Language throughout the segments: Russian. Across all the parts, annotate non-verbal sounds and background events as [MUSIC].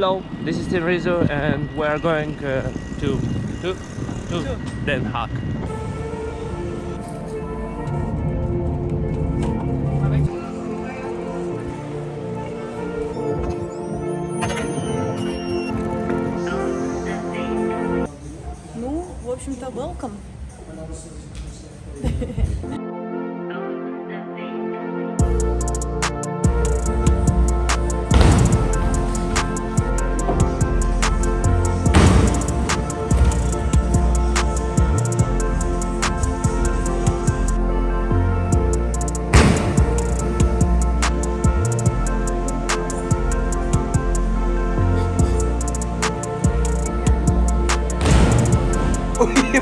Hello, this is Tim Rizzo and we are going uh, to, to, to Den Haag. Ну, в общем-то, welcome. Ui,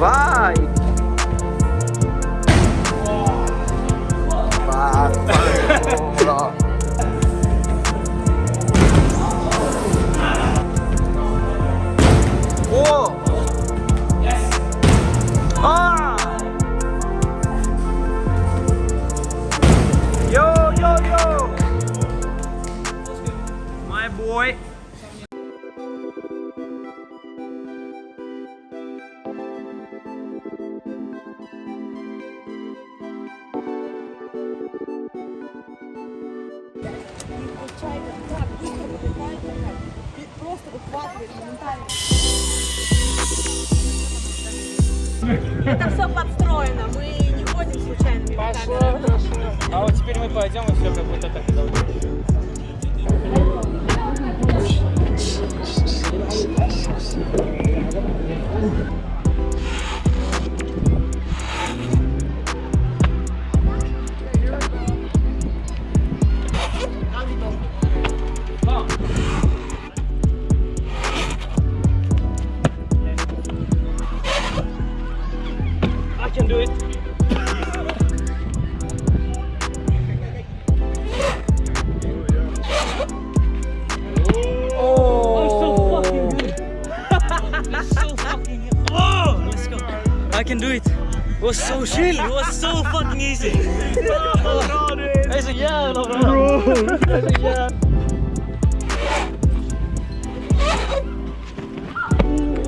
Bye. Это все подстроено, мы не ходим случайными местами. А вот теперь мы пойдем и все как будто так и должно I can do it. oh, I [LAUGHS] Oh, let's go. I can do it. It was so chill. It was so fucking easy. [LAUGHS] oh. I said, yeah, no, bro. I said, yeah.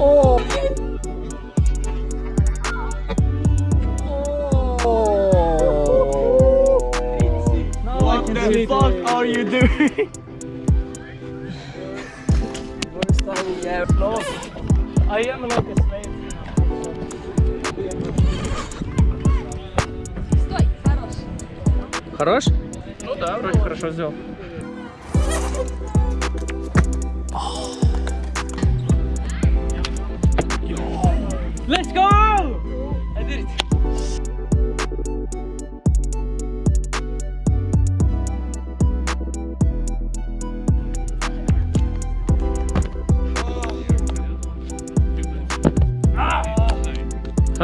Oh. Are you doing? I am like a slave. Стой, хорош. Хорош? Ну да, вроде хорошо сделал. Let's go!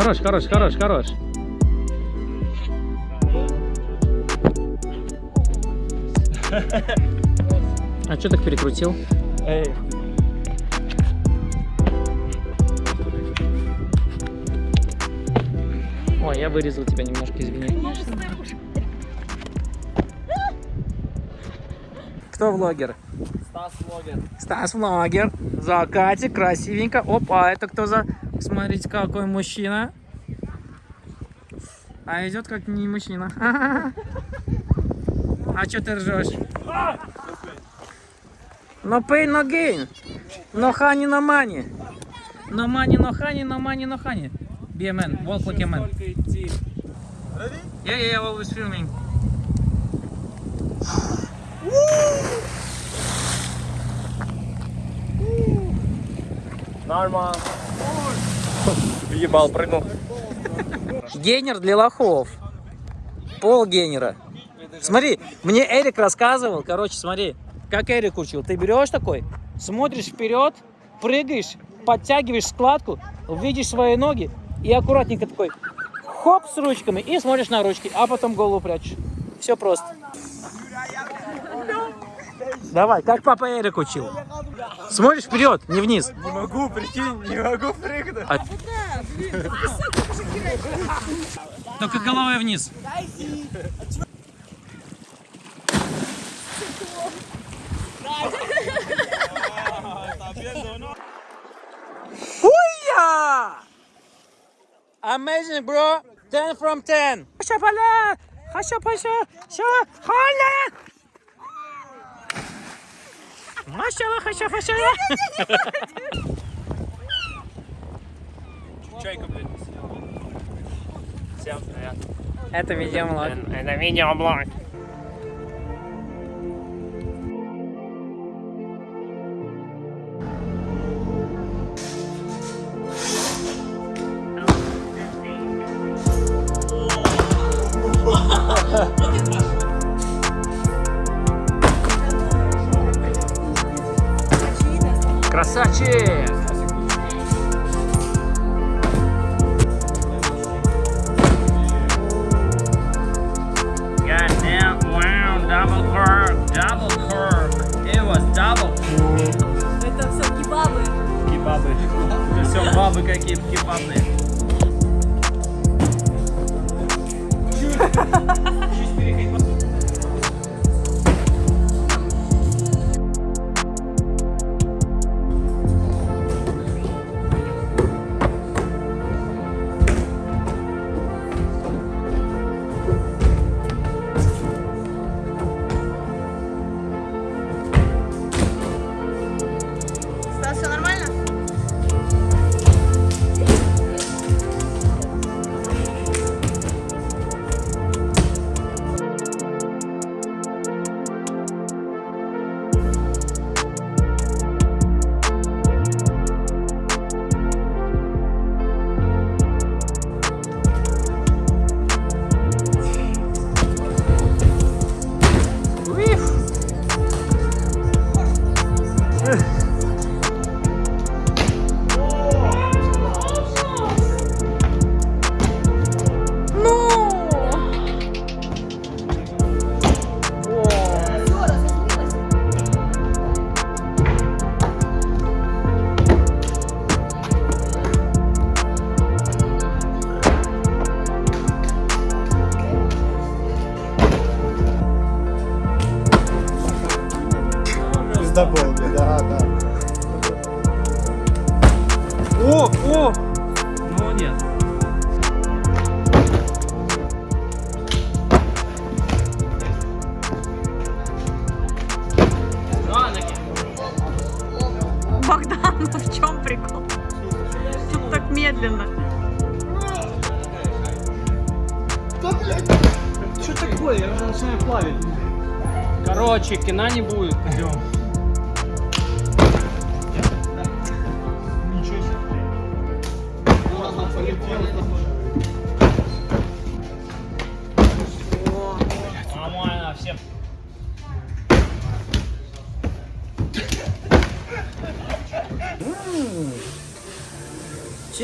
Хорош, хорош, хорош, хорош. А что так перекрутил? Эй. Ой, я вырезал тебя немножко, извини. Кто влогер? Стас влогер. Стас влогер. Закатик, красивенько. Опа, это кто за... Смотрите, какой мужчина. А идет как не мужчина. А что ты ржешь? No pain, no gain. No honey, no money. No money, no honey, no money, no honey. Be a man, walk like a man. Yeah, yeah, yeah, always filming. Нормально. Въебал, прыгнул. Гейнер для лохов. Пол гейнера. Смотри, мне Эрик рассказывал, короче, смотри, как Эрик учил. Ты берешь такой, смотришь вперед, прыгаешь, подтягиваешь складку, видишь свои ноги и аккуратненько такой хоп с ручками и смотришь на ручки, а потом голову прячешь. Все просто. Давай, как папа Эрик учил. Смотришь вперед, не вниз. Не могу, прикинь, не могу прыгнуть. Только головой вниз. Хуя! Amazing, bro. 10 from 10. Хаша! Хаша паша! Ша! Халя! Машалlah, хаша хаша! Чайка, блядь. Всем привет. Это видеоблог. Это видеоблог. [LAUGHS] Красавчик! Goddamn, wow, double curve, double curve. It was double Это все кебабы. кебабы. Это все бабы какие кебабные. [LAUGHS] О, о! Ну нет. Богдан, ну в чем прикол? Тут так медленно. Что такое? Я уже начинаю плавить. Короче, кино не будет. Идем.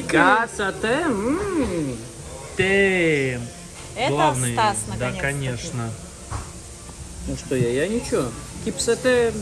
Красота. м. Дэм. Это Главный. Стас, Да, наконец. конечно. Ну что я, я ничего. Кипс это